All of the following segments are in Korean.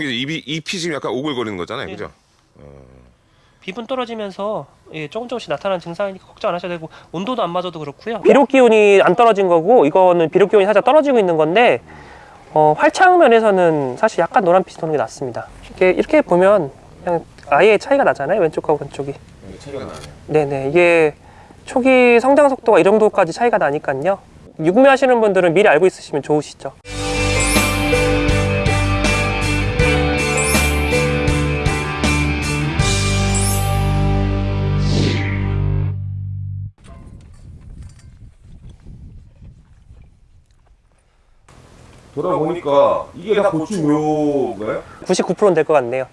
이런 게 입이 잎이 지금 약간 오글거리는 거잖아요, 네. 그죠? 비분 떨어지면서 예, 조금 조금씩 나타나는 증상이니까 걱정 안 하셔도 되고 온도도 안 맞아도 그렇고요. 비록 기온이 안 떨어진 거고 이거는 비록 기온이 살짝 떨어지고 있는 건데 어, 활착 면에서는 사실 약간 노란 빛이 도는 게 낫습니다. 이렇게 이렇게 보면 그냥 아예 차이가 나잖아요. 왼쪽하고 왼쪽이. 차이가 나네요. 네네 이게 초기 성장 속도가 이 정도까지 차이가 나니까요. 육묘하시는 분들은 미리 알고 있으시면 좋으시죠. 돌아보니까 이게 다 고추묘인가요? 99%는 될 것 같네요.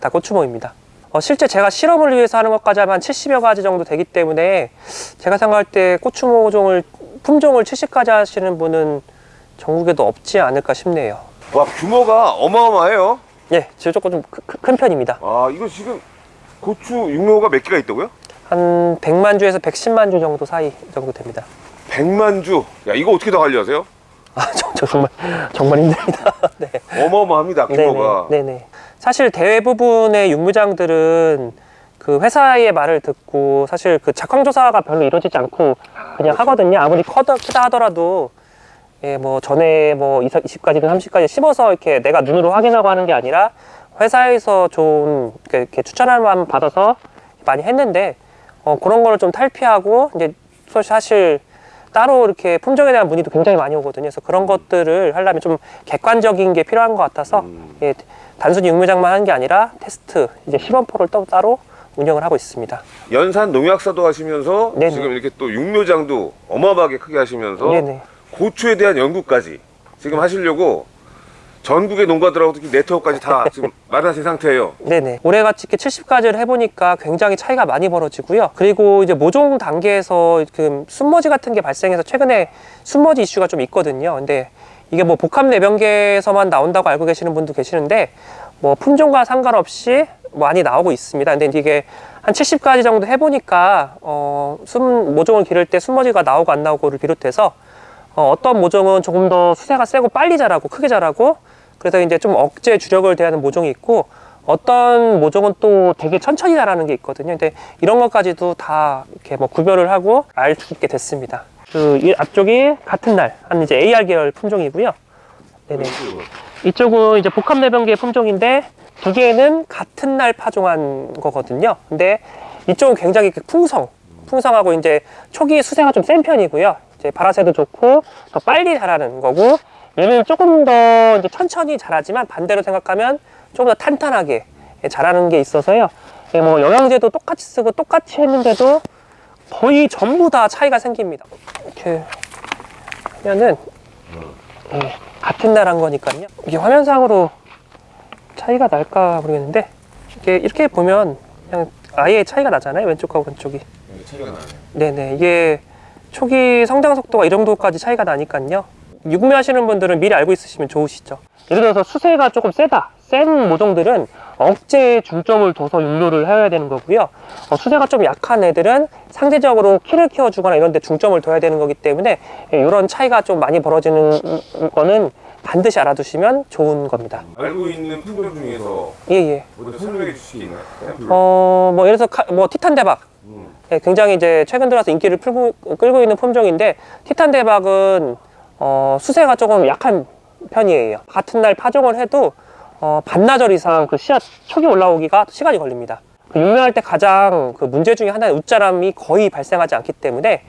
다 고추모입니다. 어, 실제 제가 실험을 위해서 하는 것까지 하면 70여 가지 정도 되기 때문에 제가 생각할 때 고추모종을 품종을 70가지 하시는 분은 전국에도 없지 않을까 싶네요. 와 규모가 어마어마해요. 예, 제가 조금 좀 큰 편입니다. 아 이거 지금 고추 육묘가 몇 개가 있다고요? 한 100만 주에서 110만 주 정도 사이 정도 됩니다. 100만 주. 야 이거 어떻게 다 관리하세요? 아, 저, 저 정말 정말 힘듭니다. 네. 어마어마합니다 규모가. 네네, 네네. 사실 대부분의 육무장들은 그 회사의 말을 듣고 사실 그 작황조사가 별로 이루어지지 않고 그냥 하거든요. 아무리 커다, 크다 하더라도 예, 뭐 전에 뭐 20, 20가지든 30가지 씹어서 이렇게 내가 눈으로 확인하고 하는 게 아니라 회사에서 좋은 이렇게, 이렇게 추천할 만 받아서 많이 했는데 어, 그런 거를 좀 탈피하고 이제 사실 따로 이렇게 품종에 대한 문의도 굉장히 많이 오거든요. 그래서 그런 것들을 하려면 좀 객관적인 게 필요한 것 같아서 음. 예, 단순히 육묘장만 하는 게 아니라 테스트 이제 시범포를 또 따로 운영을 하고 있습니다. 연산 농약사도 하시면서 네네. 지금 이렇게 또 육묘장도 어마어마하게 크게 하시면서 네네. 고추에 대한 연구까지 지금 하시려고 전국의 농가들하고 특히 네트워크까지 다 지금 마련하신 상태예요. 네네. 올해같이 이렇게 70가지를 해보니까 굉장히 차이가 많이 벌어지고요. 그리고 이제 모종 단계에서 그 순머지 같은 게 발생해서 최근에 순머지 이슈가 좀 있거든요. 근데 이게 뭐 복합 내병계에서만 나온다고 알고 계시는 분도 계시는데 뭐 품종과 상관없이 많이 나오고 있습니다. 근데 이게 한 70가지 정도 해보니까 어, 순 모종을 기를 때 순머지가 나오고 안 나오고를 비롯해서 어, 어떤 모종은 조금 더 수세가 세고 빨리 자라고 크게 자라고 그래서 이제 좀 억제 주력을 대하는 모종이 있고 어떤 모종은 또 되게 천천히 자라는 게 있거든요. 근데 이런 것까지도 다 이렇게 뭐 구별을 하고 알 수 있게 됐습니다. 그이 앞쪽이 같은 날 한 이제 AR 계열 품종이고요. 네네. 이쪽은 이제 복합 내병계 품종인데 두 개는 같은 날 파종한 거거든요. 근데 이쪽은 굉장히 그 풍성, 풍성하고 이제 초기 수세가 좀 센 편이고요. 이제 발화세도 좋고 더 빨리 자라는 거고 얘는 조금 더 이제 천천히 자라지만 반대로 생각하면 조금 더 탄탄하게 자라는 게 있어서요. 예, 뭐 영양제도 똑같이 쓰고 똑같이 했는데도 거의 전부 다 차이가 생깁니다. 이렇게 하면은 예, 같은 날 한 거니까요. 이게 화면상으로 차이가 날까 모르겠는데 이렇게 이렇게 보면 그냥 아예 차이가 나잖아요. 왼쪽하고 왼쪽이. 차이가 나네요. 네네 이게 초기 성장 속도가 이 정도까지 차이가 나니까요 육묘 하시는 분들은 미리 알고 있으시면 좋으시죠 예를 들어서 수세가 조금 세다 센 모종들은 억제에 중점을 둬서 육묘를 해야 되는 거고요 어, 수세가 좀 약한 애들은 상대적으로 키를 키워주거나 이런 데 중점을 둬야 되는 거기 때문에 이런 차이가 좀 많이 벌어지는 거는 반드시 알아두시면 좋은 겁니다 알고 있는 품종 중에서 예예 설명해 주실 게 있나요? 어, 뭐, 예를 들어서, 카- 뭐, 티탄 대박. 음. 예, 굉장히 이제 최근 들어서 인기를 풀고, 끌고 있는 품종인데, 티탄 대박은, 어, 수세가 조금 약한 편이에요. 같은 날 파종을 해도, 어, 반나절 이상 그 씨앗 초기 올라오기가 시간이 걸립니다. 그 육명할 때 가장 그 문제 중에 하나는 웃자람이 거의 발생하지 않기 때문에,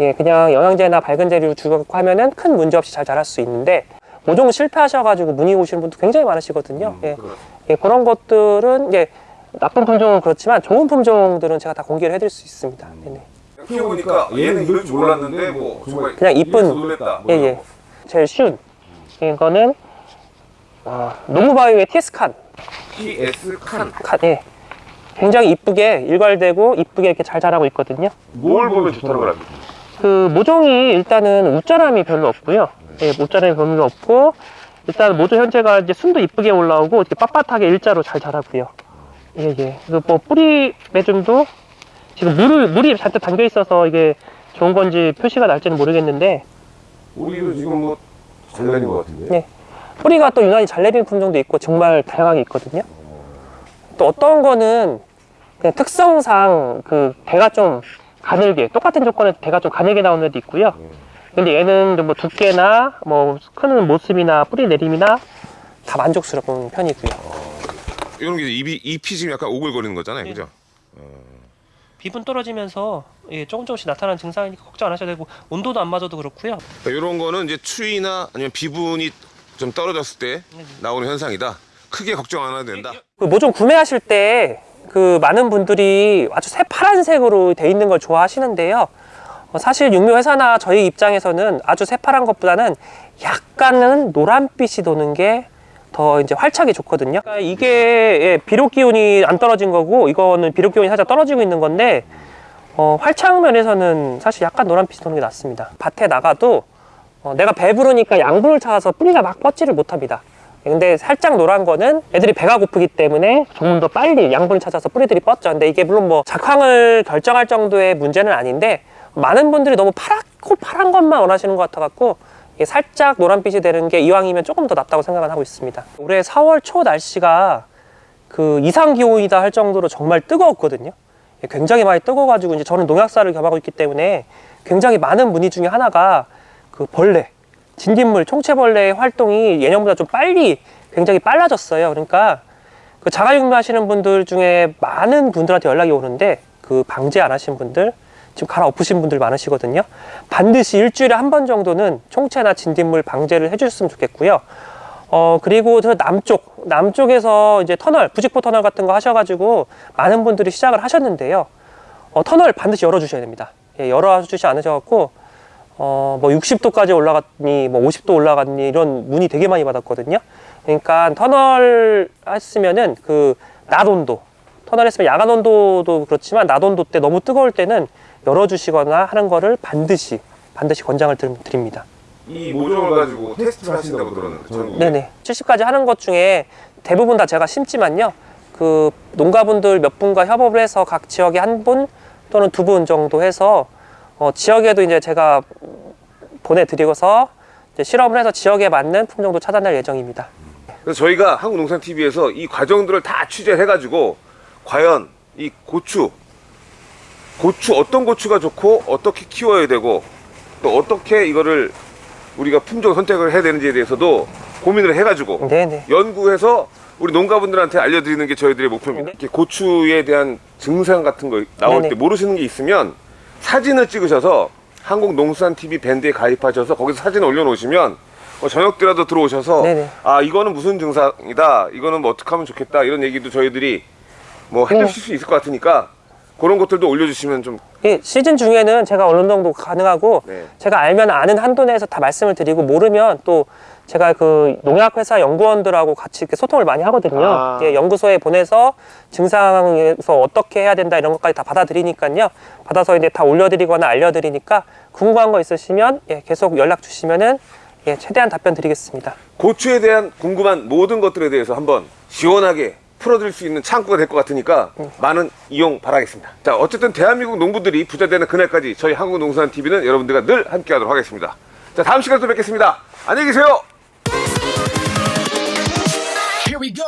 예, 그냥 영양제나 밝은 재료 주고 하면은 큰 문제 없이 잘 자랄 수 있는데, 모종 실패하셔가지고 문의 오시는 분도 굉장히 많으시거든요. 예. 예, 그런 것들은 이제 나쁜 품종은 그렇지만 좋은 품종들은 제가 다 공개를 해드릴 수 있습니다. 네네. 키워보니까 얘는 이럴 줄 몰랐는데 뭐 정말 그냥 이쁜-. 뭐 예, 예. 거. 제일 쉬운 이거는 어, 노무바이오의 TS칸 TS 칸. 칸, 예. 굉장히 이쁘게 일괄되고 이쁘게 이렇게 잘 자라고 있거든요. 뭘 보면 좋다는 거랍니까? 그 모종이 일단은 웃자람이 별로 없고요. 예, 웃자람이 별로 없고 일단 모종 현재가 이제 순도 이쁘게 올라오고 이렇게 빳빳하게 일자로 잘 자라고요. 예, 예. 그리고 뭐 뿌리 매줌도 지금 물을 물이 잔뜩 담겨 있어서 이게 좋은 건지 표시가 날지는 모르겠는데 우리도 지금 뭐잘 날린 것 같은데. 네. 뿌리가 또 유난히 잘 내리는 품종도 있고 정말 다양하게 있거든요. 또 어떤 거는 그냥 특성상 그 대가 좀 가늘게 똑같은 조건에 대가 좀 가늘게 나오는 애도 있고요. 근데 얘는 좀뭐 두께나 뭐 크는 모습이나 뿌리 내림이나 다 만족스러운 편이고요. 이런 게 입이 잎이 지금 약간 오글거리는 거잖아요, 네. 그죠? 비분 떨어지면서 예, 조금 조금씩 나타나는 증상이니까 걱정 안 하셔도 되고 온도도 안 맞아도 그렇고요. 이런 그러니까 거는 이제 추위나 아니면 비분이 좀 떨어졌을 때 나오는 현상이다. 크게 걱정 안 해도 된다. 그뭐좀 구매하실 때 그 많은 분들이 아주 새파란색으로 돼 있는 걸 좋아하시는데요. 어, 사실 육묘 회사나 저희 입장에서는 아주 새파란 것보다는 약간은 노란빛이 도는 게 더 이제 활착이 좋거든요. 그러니까 이게 예, 비료 기온이 안 떨어진 거고 이거는 비료 기온이 살짝 떨어지고 있는 건데 어, 활착 면에서는 사실 약간 노란빛이 도는 게 낫습니다. 밭에 나가도 어, 내가 배부르니까 양분을 찾아서 뿌리가 막 뻗지를 못합니다. 근데 살짝 노란 거는 애들이 배가 고프기 때문에 조금 더 빨리 양분을 찾아서 뿌리들이 뻗죠. 근데 이게 물론 뭐 작황을 결정할 정도의 문제는 아닌데 많은 분들이 너무 파랗고 파란 것만 원하시는 것 같아갖고 살짝 노란빛이 되는 게 이왕이면 조금 더 낫다고 생각을 하고 있습니다. 올해 4월 초 날씨가 그 이상 기온이다 할 정도로 정말 뜨거웠거든요. 굉장히 많이 뜨거워가지고 이제 저는 농약사를 겸하고 있기 때문에 굉장히 많은 문의 중에 하나가 그 벌레, 진딧물, 총체벌레의 활동이 예년보다 좀 빨리 굉장히 빨라졌어요. 그러니까 그 자가육묘 하시는 분들 중에 많은 분들한테 연락이 오는데 그 방제 안 하신 분들 지금 갈아엎으신 분들 많으시거든요. 반드시 일주일에 한 번 정도는 총체나 진딧물 방제를 해주셨으면 좋겠고요. 어 그리고 저 남쪽 남쪽에서 이제 터널 부직포 터널 같은 거 하셔가지고 많은 분들이 시작을 하셨는데요. 어, 터널 반드시 열어주셔야 됩니다. 예, 열어주지 않으셔갖고 어, 뭐 60도까지 올라갔니, 뭐 50도 올라갔니 이런 문의 되게 많이 받았거든요. 그러니까 터널 했으면은 그 낮 온도, 터널 했으면 야간 온도도 그렇지만 낮 온도 때 너무 뜨거울 때는 열어주시거나 하는 거를 반드시 반드시 권장을 드- 드립니다. 이 모종을 가지고 테스트를 하신다고 들었는데 전국에. 네네. 70까지 하는 것 중에 대부분 다 제가 심지만요. 그 농가분들 몇 분과 협업을 해서 각 지역에 한 분 또는 두 분 정도 해서 어, 지역에도 이제 제가 보내드리고서 이제 실험을 해서 지역에 맞는 품종도 찾아낼 예정입니다. 그래서 저희가 한국농산TV에서 이 과정들을 다 취재해 가지고 과연 이 고추, 고추 어떤 고추가 좋고 어떻게 키워야 되고 또 어떻게 이거를 우리가 품종 선택을 해야 되는지에 대해서도 고민을 해가지고 네네. 연구해서 우리 농가분들한테 알려드리는 게 저희들의 목표입니다. 네. 이렇게 고추에 대한 증상 같은 거 나올 네네. 때 모르시는 게 있으면 사진을 찍으셔서 한국농수산TV 밴드에 가입하셔서 거기서 사진을 올려놓으시면 어, 저녁 때라도 들어오셔서 네네. 아 이거는 무슨 증상이다 이거는 뭐 어떻게 하면 좋겠다 이런 얘기도 저희들이 뭐 해주실 네. 수 있을 것 같으니까 그런 것들도 올려주시면 좀이 시즌 중에는 제가 어느 정도 가능하고 네. 제가 알면 아는 한도 내에서 다 말씀을 드리고 모르면 또 제가 그 농약회사 연구원들하고 같이 이렇게 소통을 많이 하거든요. 아. 예, 연구소에 보내서 증상에서 어떻게 해야 된다 이런 것까지 다 받아드리니까요. 받아서 이제 다 올려드리거나 알려드리니까 궁금한 거 있으시면 예, 계속 연락 주시면은 예, 최대한 답변 드리겠습니다. 고추에 대한 궁금한 모든 것들에 대해서 한번 시원하게 풀어드릴 수 있는 창구가 될 것 같으니까 많은 이용 바라겠습니다. 자, 어쨌든 대한민국 농부들이 부자 되는 그날까지 저희 한국농산TV는 여러분들과 늘 함께 하도록 하겠습니다. 자, 다음 시간에 또 뵙겠습니다. 안녕히 계세요! Here we go.